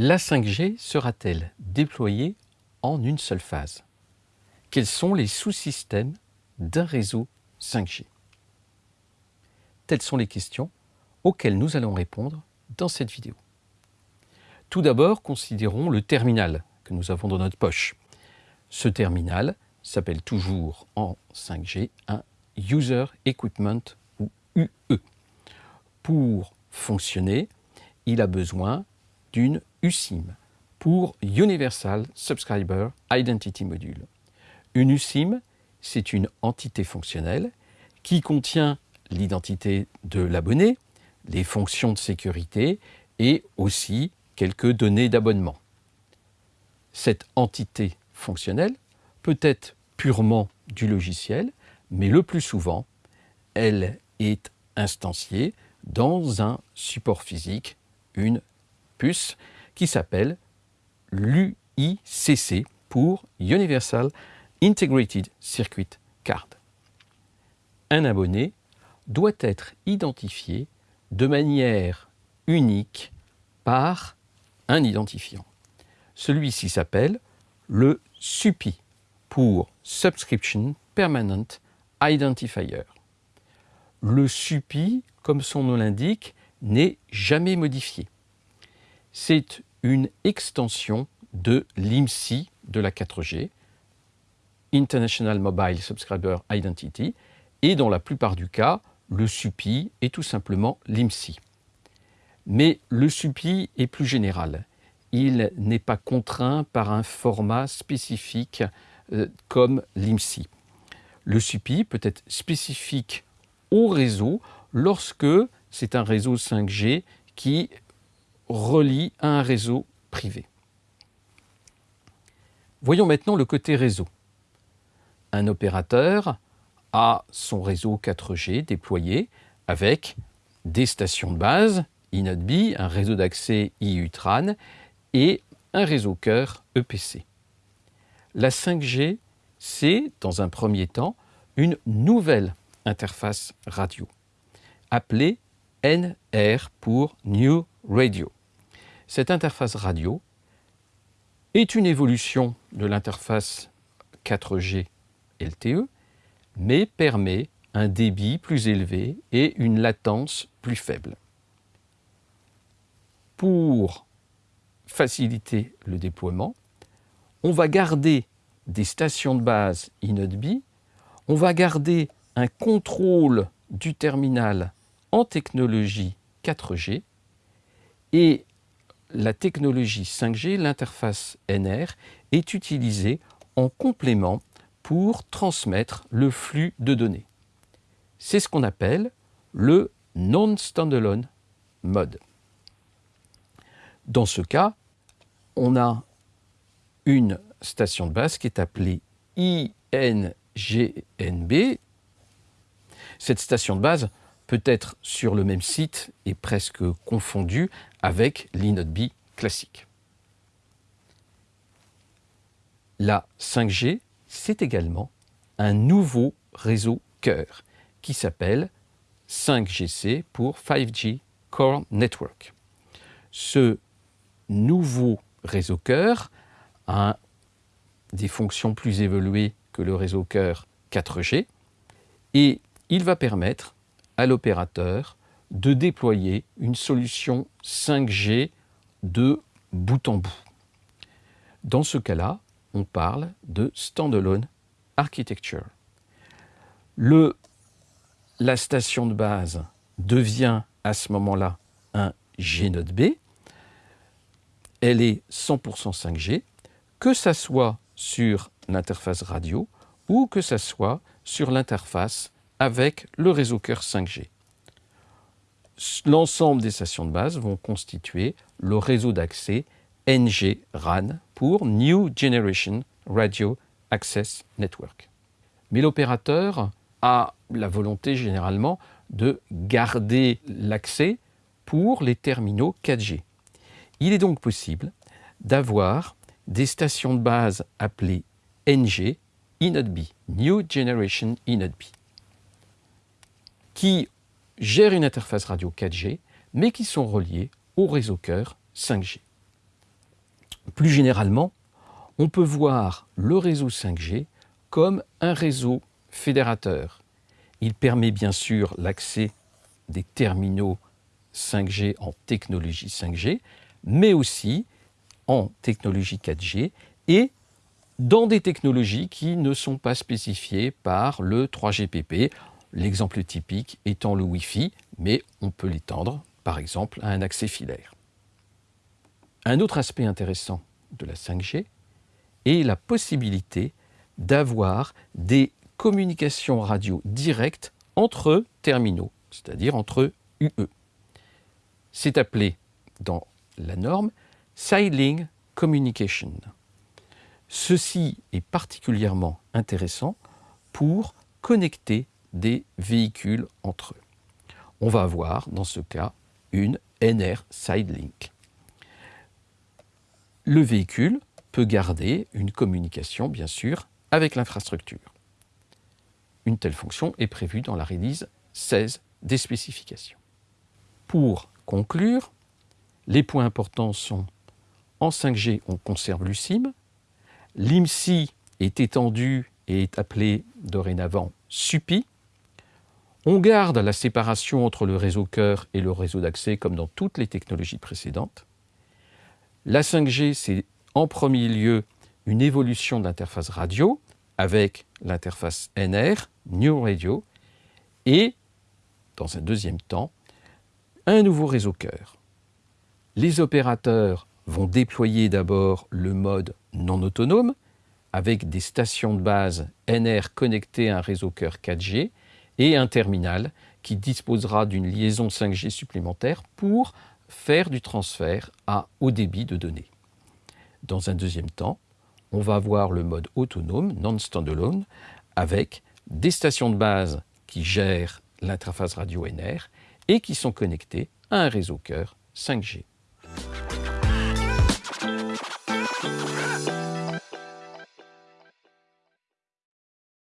La 5G sera-t-elle déployée en une seule phase? Quels sont les sous-systèmes d'un réseau 5G Telles sont les questions auxquelles nous allons répondre dans cette vidéo. Tout d'abord, considérons le terminal que nous avons dans notre poche. Ce terminal s'appelle toujours en 5G un User Equipment ou UE. Pour fonctionner, il a besoin d'une USIM pour Universal Subscriber Identity Module. Une USIM, c'est une entité fonctionnelle qui contient l'identité de l'abonné, les fonctions de sécurité et aussi quelques données d'abonnement. Cette entité fonctionnelle peut être purement du logiciel, mais le plus souvent, elle est instanciée dans un support physique, une puce, qui s'appelle l'UICC pour Universal Integrated Circuit Card. Un abonné doit être identifié de manière unique par un identifiant. Celui-ci s'appelle le SUPI pour Subscription Permanent Identifier. Le SUPI, comme son nom l'indique, n'est jamais modifié. C'est une extension de l'IMSI de la 4G, International Mobile Subscriber Identity, et dans la plupart du cas, le SUPI est tout simplement l'IMSI. Mais le SUPI est plus général. Il n'est pas contraint par un format spécifique euh, comme l'IMSI. Le SUPI peut être spécifique au réseau lorsque c'est un réseau 5G qui relie à un réseau privé. Voyons maintenant le côté réseau. Un opérateur a son réseau 4G déployé avec des stations de base INODB, un réseau d'accès IUTRAN et un réseau cœur EPC. La 5G, c'est, dans un premier temps, une nouvelle interface radio, appelée NR pour New Radio. Cette interface radio est une évolution de l'interface 4G LTE, mais permet un débit plus élevé et une latence plus faible. Pour faciliter le déploiement, on va garder des stations de base INODB, on va garder un contrôle du terminal en technologie 4G et la technologie 5G, l'interface NR, est utilisée en complément pour transmettre le flux de données. C'est ce qu'on appelle le non-standalone mode. Dans ce cas, on a une station de base qui est appelée INGNB. Cette station de base peut être sur le même site et presque confondu avec l'INODB classique. La 5G, c'est également un nouveau réseau cœur qui s'appelle 5GC pour 5G Core Network. Ce nouveau réseau cœur a des fonctions plus évoluées que le réseau cœur 4G et il va permettre à l'opérateur de déployer une solution 5G de bout en bout. Dans ce cas-là, on parle de standalone architecture. La station de base devient à ce moment-là un G Node B. Elle est 100% 5G, que ça soit sur l'interface radio ou que ça soit sur l'interface avec le réseau cœur 5G. L'ensemble des stations de base vont constituer le réseau d'accès NG-RAN pour New Generation Radio Access Network. Mais l'opérateur a la volonté généralement de garder l'accès pour les terminaux 4G. Il est donc possible d'avoir des stations de base appelées NG, INODB, New Generation INODB qui gèrent une interface radio 4G, mais qui sont reliés au réseau cœur 5G. Plus généralement, on peut voir le réseau 5G comme un réseau fédérateur. Il permet bien sûr l'accès des terminaux 5G en technologie 5G, mais aussi en technologie 4G et dans des technologies qui ne sont pas spécifiées par le 3GPP, l'exemple typique étant le Wi-Fi, mais on peut l'étendre par exemple à un accès filaire. Un autre aspect intéressant de la 5G est la possibilité d'avoir des communications radio directes entre terminaux, c'est-à-dire entre UE. C'est appelé dans la norme Sidelink Communication. Ceci est particulièrement intéressant pour connecter des véhicules entre eux. On va avoir dans ce cas une NR Sidelink. Le véhicule peut garder une communication, bien sûr, avec l'infrastructure. Une telle fonction est prévue dans la release 16 des spécifications. Pour conclure, les points importants sont en 5G, on conserve l'USIM, l'IMSI est étendu et est appelé dorénavant SUPI, on garde la séparation entre le réseau cœur et le réseau d'accès comme dans toutes les technologies précédentes. La 5G, c'est en premier lieu une évolution de l'interface radio avec l'interface NR, New Radio, et dans un deuxième temps, un nouveau réseau cœur. Les opérateurs vont déployer d'abord le mode non autonome avec des stations de base NR connectées à un réseau cœur 4G et un terminal qui disposera d'une liaison 5G supplémentaire pour faire du transfert à haut débit de données. Dans un deuxième temps, on va avoir le mode autonome, non-standalone, avec des stations de base qui gèrent l'interface radio NR et qui sont connectées à un réseau cœur 5G.